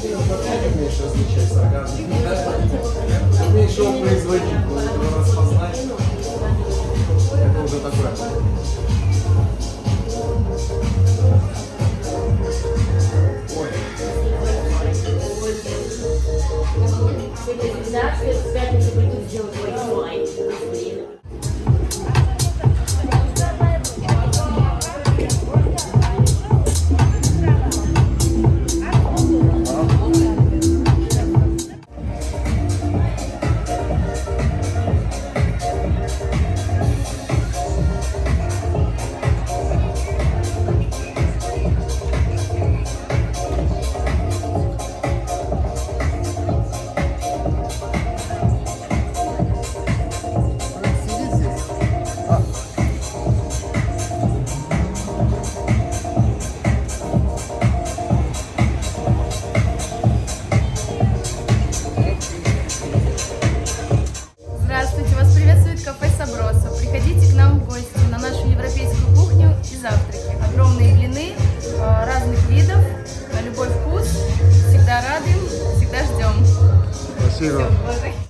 ты вообще не умеешь различать сарказм. Ты умеешь его производить, его распознать. Это уже такое. Ой. Сегодня 15, в пятницу разных видов, на любой вкус. Всегда рады, всегда ждем. Спасибо. Все,